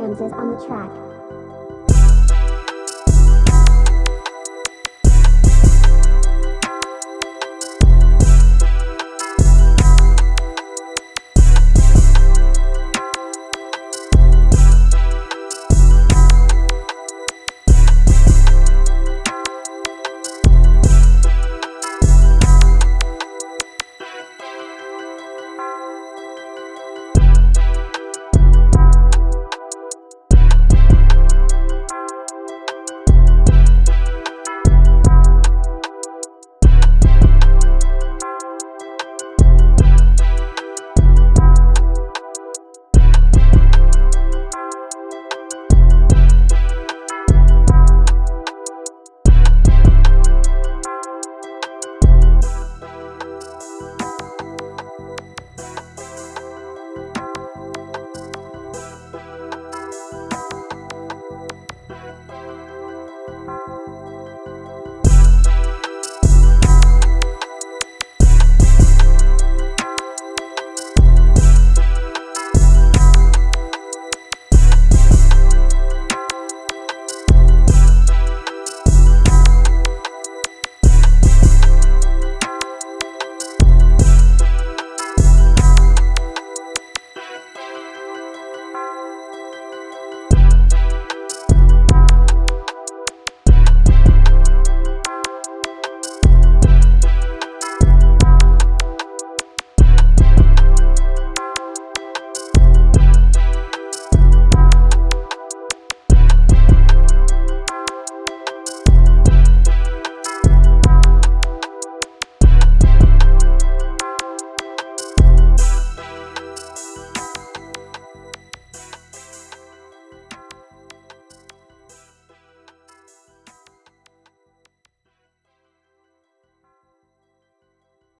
dances on the track.